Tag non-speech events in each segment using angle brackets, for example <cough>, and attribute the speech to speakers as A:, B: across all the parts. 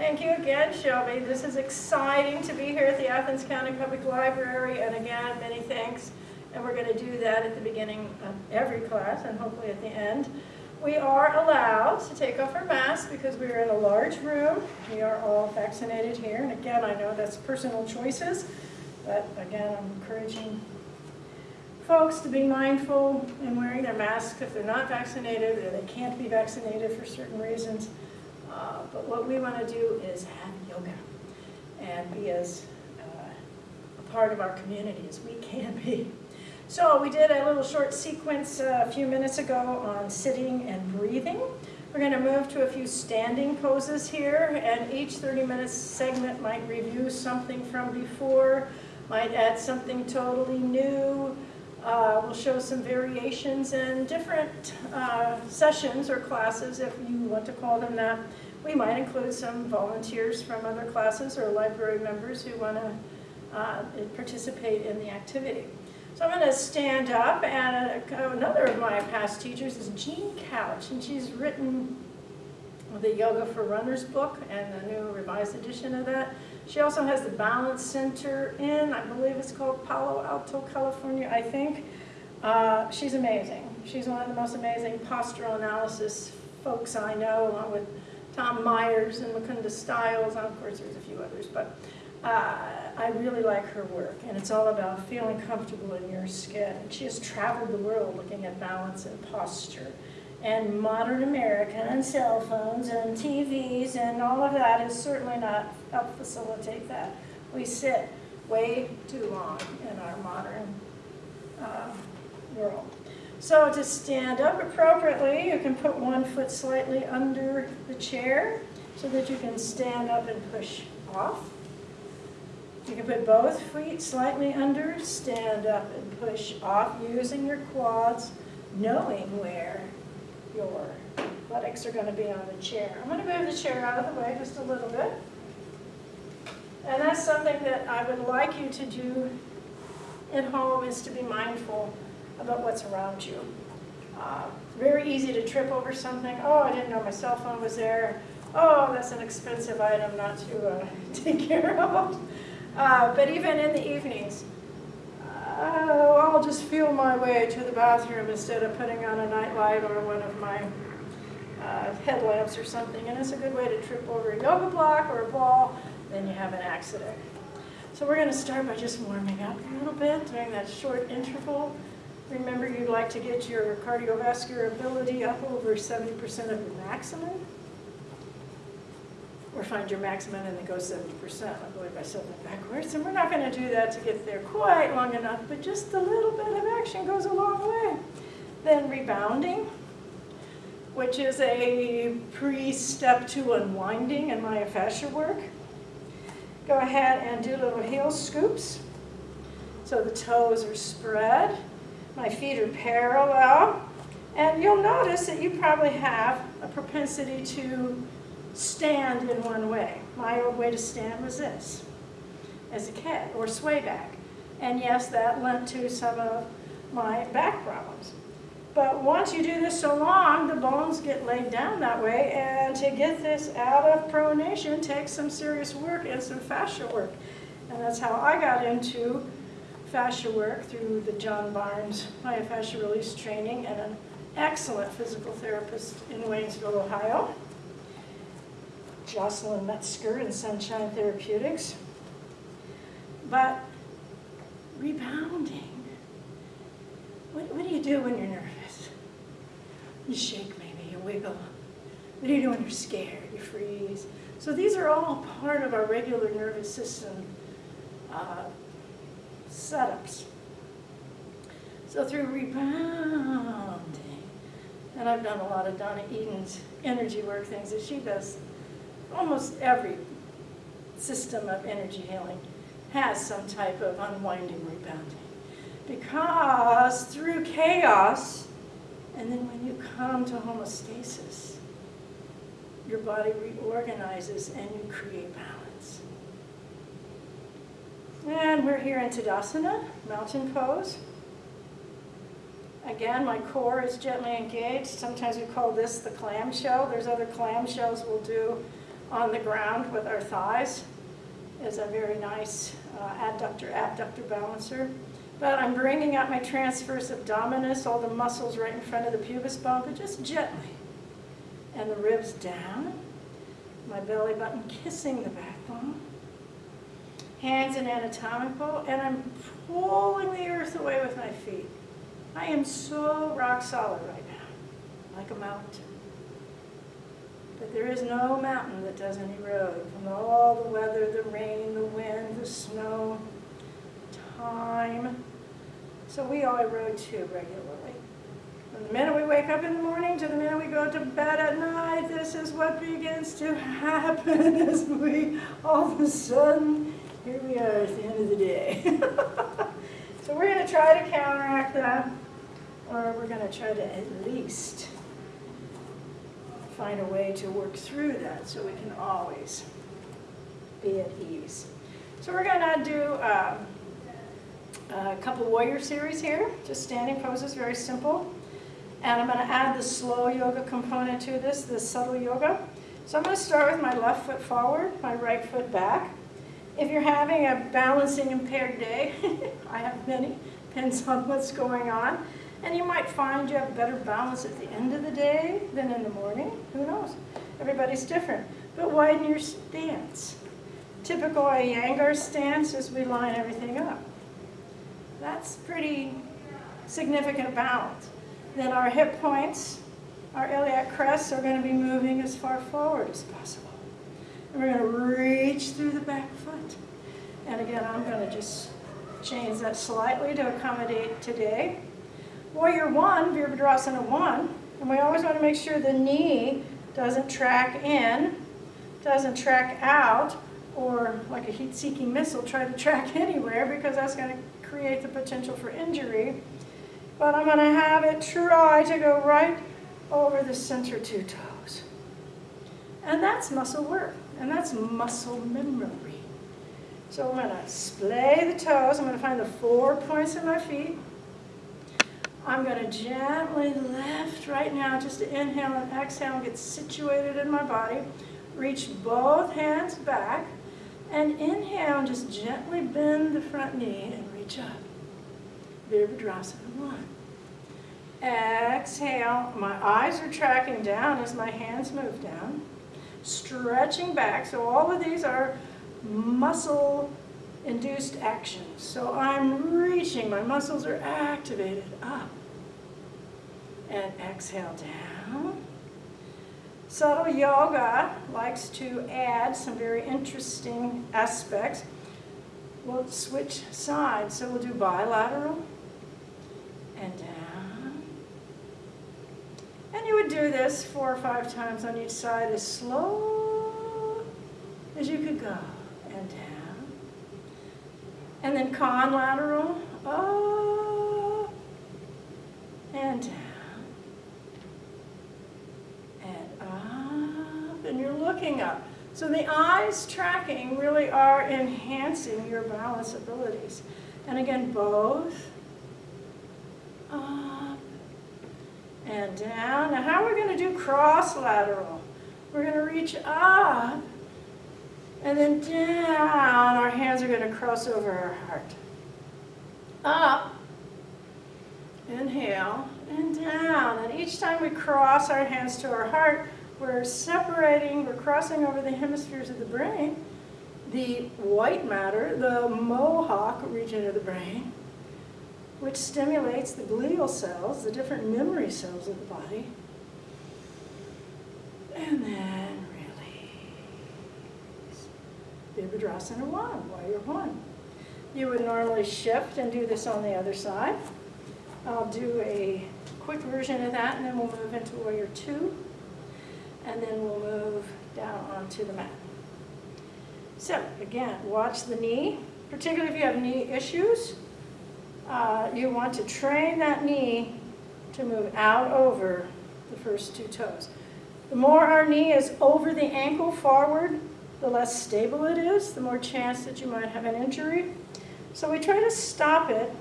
A: Thank you again, Shelby. This is exciting to be here at the Athens County Public Library, and again, many thanks. And we're going to do that at the beginning of every class and hopefully at the end. We are allowed to take off our masks because we are in a large room. We are all vaccinated here, and again, I know that's personal choices, but again, I'm encouraging folks to be mindful in wearing their masks if they're not vaccinated or they can't be vaccinated for certain reasons. Uh, but what we want to do is have yoga and be as uh, a part of our community as we can be. So we did a little short sequence uh, a few minutes ago on sitting and breathing. We're going to move to a few standing poses here, and each 30-minute segment might review something from before, might add something totally new, uh, we'll show some variations in different uh, sessions or classes, if you want to call them that. We might include some volunteers from other classes or library members who want to uh, participate in the activity. So I'm going to stand up, and another of my past teachers is Jean Couch, and she's written the Yoga for Runners book and the new revised edition of that. She also has the Balance Center in, I believe it's called Palo Alto, California, I think. Uh, she's amazing. She's one of the most amazing postural analysis folks I know, along with Tom Myers and Mukunda Stiles, and of course there's a few others, but uh, I really like her work, and it's all about feeling comfortable in your skin. She has traveled the world looking at balance and posture and modern America and cell phones and TVs and all of that is certainly not help facilitate that. We sit way too long in our modern uh, world. So to stand up appropriately, you can put one foot slightly under the chair so that you can stand up and push off. You can put both feet slightly under, stand up and push off using your quads, knowing where your buttocks are going to be on the chair. I'm going to move the chair out of the way just a little bit. And that's something that I would like you to do at home is to be mindful about what's around you. Uh, very easy to trip over something. Oh, I didn't know my cell phone was there. Oh, that's an expensive item not to uh, <laughs> take care of. Uh, but even in the evenings, oh, I'll just feel my way to the bathroom instead of putting on a nightlight or one of my uh, headlamps or something. And it's a good way to trip over a yoga block or a ball, then you have an accident. So we're going to start by just warming up a little bit during that short interval. Remember, you'd like to get your cardiovascular ability up over 70% of your maximum or find your maximum and then go 70%. I believe I said that backwards. And we're not going to do that to get there quite long enough, but just a little bit of action goes a long way. Then rebounding, which is a pre-step to unwinding in myofascia work. Go ahead and do little heel scoops. So the toes are spread. My feet are parallel. And you'll notice that you probably have a propensity to stand in one way. My old way to stand was this, as a kid, or sway back. And yes, that lent to some of my back problems. But once you do this so long, the bones get laid down that way, and to get this out of pronation takes some serious work and some fascia work. And that's how I got into fascia work through the John Barnes myofascia release training and an excellent physical therapist in Waynesville, Ohio. Jocelyn Metzger in Sunshine Therapeutics. But rebounding, what, what do you do when you're nervous? You shake maybe, you wiggle. What do you do when you're scared? You freeze. So these are all part of our regular nervous system uh, setups. So through rebounding, and I've done a lot of Donna Eden's energy work things that she does almost every system of energy healing has some type of unwinding rebounding. Because through chaos, and then when you come to homeostasis, your body reorganizes and you create balance. And we're here in Tadasana, mountain pose. Again, my core is gently engaged. Sometimes we call this the clamshell. There's other clamshells we'll do on the ground with our thighs is a very nice uh, adductor, abductor balancer. But I'm bringing up my transverse abdominis, all the muscles right in front of the pubis bone, but just gently. And the ribs down, my belly button kissing the backbone. Hands in anatomical, and I'm pulling the earth away with my feet. I am so rock solid right now, like a mountain. But there is no mountain that doesn't erode from all the weather, the rain, the wind, the snow, time. So we all erode too regularly. From the minute we wake up in the morning to the minute we go to bed at night, this is what begins to happen <laughs> as we all of a sudden, here we are at the end of the day. <laughs> so we're going to try to counteract that, or we're going to try to at least find a way to work through that so we can always be at ease. So we're going to do um, a couple warrior series here, just standing poses, very simple. And I'm going to add the slow yoga component to this, the subtle yoga. So I'm going to start with my left foot forward, my right foot back. If you're having a balancing impaired day, <laughs> I have many, depends on what's going on. And you might find you have better balance at the end of the day than in the morning. Who knows? Everybody's different. But widen your stance. Typical Iyengar stance is we line everything up. That's pretty significant balance. Then our hip points, our iliac crests are going to be moving as far forward as possible. And we're going to reach through the back foot. And again, I'm going to just change that slightly to accommodate today. Warrior one, Virabhadrasana one, and we always want to make sure the knee doesn't track in, doesn't track out, or like a heat-seeking missile, try to <laughs> track anywhere because that's going to create the potential for injury. But I'm going to have it try to go right over the center two toes. And that's muscle work, and that's muscle memory. So I'm going to splay the toes. I'm going to find the four points of my feet. I'm going to gently lift right now, just to inhale and exhale get situated in my body. Reach both hands back. And inhale and just gently bend the front knee and reach up. Virabhadrasana one. Exhale, my eyes are tracking down as my hands move down. Stretching back, so all of these are muscle induced action. So I'm reaching, my muscles are activated up. And exhale down. Subtle yoga likes to add some very interesting aspects. We'll switch sides, so we'll do bilateral and down. And you would do this four or five times on each side as slow as you could go. And then conlateral, up uh, and down. And up, and you're looking up. So the eyes tracking really are enhancing your balance abilities. And again, both up and down. Now how are we going to do cross lateral? We're going to reach up and then down, our hands are going to cross over our heart. Up, inhale, and down. And each time we cross our hands to our heart, we're separating, we're crossing over the hemispheres of the brain, the white matter, the mohawk region of the brain, which stimulates the glial cells, the different memory cells of the body. And then Virabhadrasana 1, warrior 1. You would normally shift and do this on the other side. I'll do a quick version of that and then we'll move into warrior 2 and then we'll move down onto the mat. So again, watch the knee, particularly if you have knee issues. Uh, you want to train that knee to move out over the first two toes. The more our knee is over the ankle forward, the less stable it is, the more chance that you might have an injury. So we try to stop it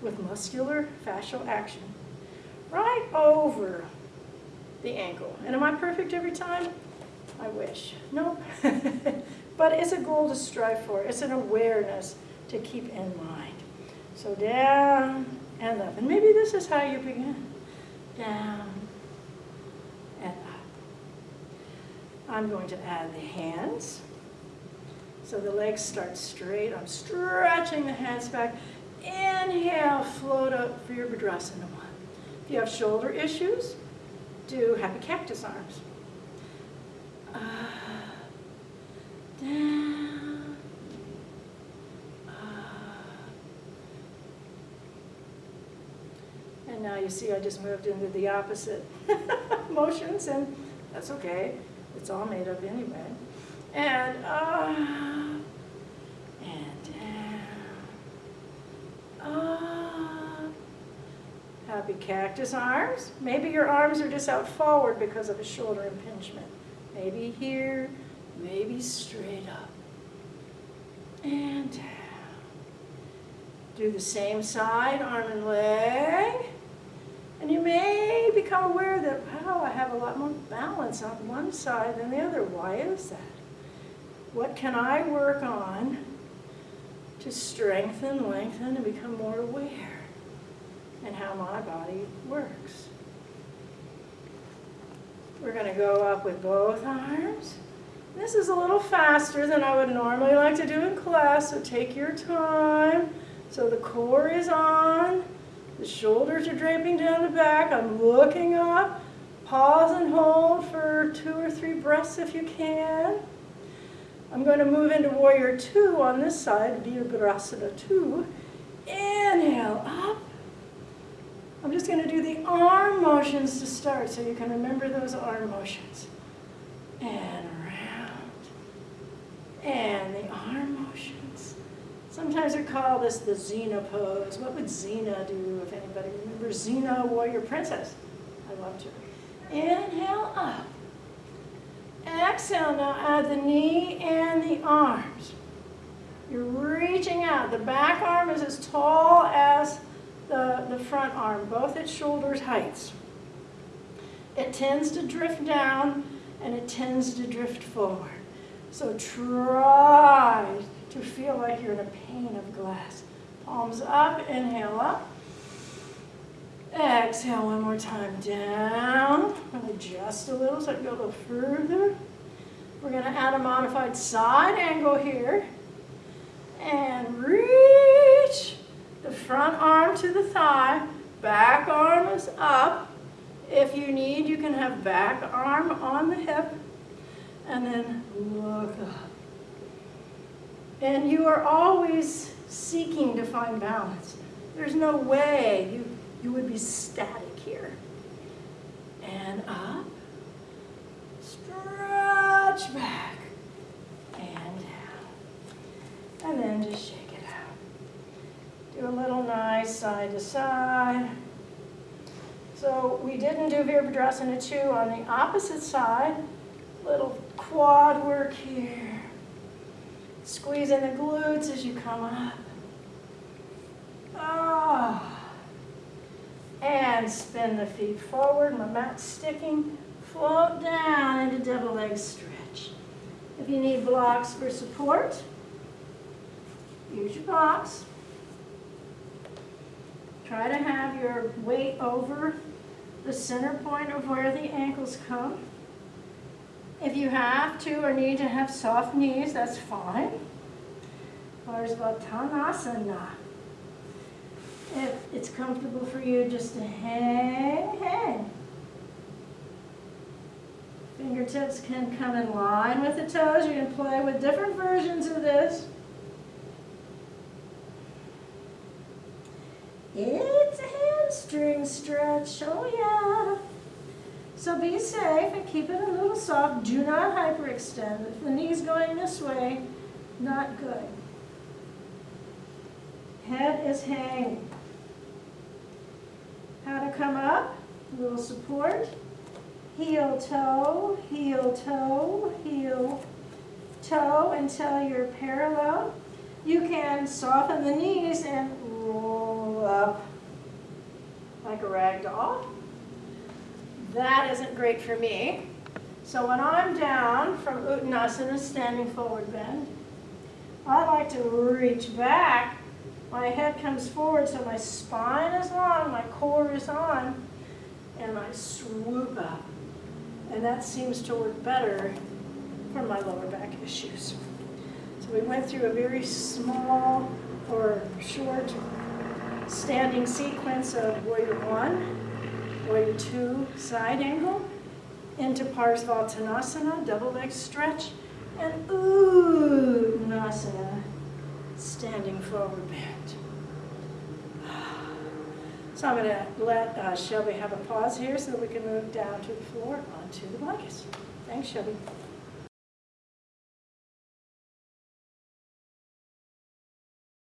A: with muscular fascial action right over the ankle. And am I perfect every time? I wish. Nope. <laughs> but it's a goal to strive for. It's an awareness to keep in mind. So down and up. And maybe this is how you begin. Down and up. I'm going to add the hands. So the legs start straight. I'm stretching the hands back. Inhale, float up for your Virabhadrasana one. If you have shoulder issues, do happy cactus arms. Up, down, up. And now you see I just moved into the opposite <laughs> motions, and that's okay. It's all made up anyway. And up, and down, up. Happy cactus arms. Maybe your arms are just out forward because of a shoulder impingement. Maybe here, maybe straight up. And down. Do the same side, arm and leg. And you may become aware that, wow, I have a lot more balance on one side than the other. Why is that? What can I work on to strengthen, lengthen, and become more aware in how my body works? We're going to go up with both arms. This is a little faster than I would normally like to do in class, so take your time. So the core is on, the shoulders are draping down the back, I'm looking up. Pause and hold for two or three breaths if you can. I'm going to move into warrior two on this side, Virabhadrasana two. Inhale up. I'm just going to do the arm motions to start so you can remember those arm motions. And around. And the arm motions. Sometimes we call this the Xena pose. What would Xena do if anybody remembers Xena, warrior princess? I loved her. Inhale up. Exhale, now add the knee and the arms. You're reaching out. The back arm is as tall as the, the front arm, both at shoulders heights. It tends to drift down and it tends to drift forward. So try to feel like you're in a pane of glass. Palms up, inhale up. Exhale one more time down. And adjust a little so I can go a little further. We're going to add a modified side angle here. And reach the front arm to the thigh, back arm is up. If you need, you can have back arm on the hip, and then look up. And you are always seeking to find balance. There's no way you, you would be static here. And up, stretch back, and down. And then just shake. It out. Do a little nice side to side. So we didn't do Virabhadrasana 2 on the opposite side. Little quad work here. Squeeze in the glutes as you come up. Ah. And spin the feet forward. My mat's sticking. Float down into double leg stretch. If you need blocks for support, use your blocks. Try to have your weight over the center point of where the ankles come. If you have to or need to have soft knees, that's fine. Or Parsvattanasana. If it's comfortable for you just to hang, hang. Fingertips can come in line with the toes. You can play with different versions of this. It's a hamstring stretch, oh yeah. So be safe and keep it a little soft. Do not hyperextend. If the knee's going this way, not good. Head is hanging. How to come up, a little support. Heel, toe, heel, toe, heel, toe until you're parallel. You can soften the knees and roll up like a rag doll. That isn't great for me. So when I'm down from Uttanasana, standing forward bend, I like to reach back. My head comes forward so my spine is long, my core is on, and I swoop up. And that seems to work better for my lower back issues. So we went through a very small or short standing sequence of warrior one, warrior two, side angle, into Parsvattanasana, double leg stretch, and Uttanasana, standing forward bend. So I'm going to let uh, Shelby have a pause here so we can move down to the floor onto the blankets. Thanks, Shelby.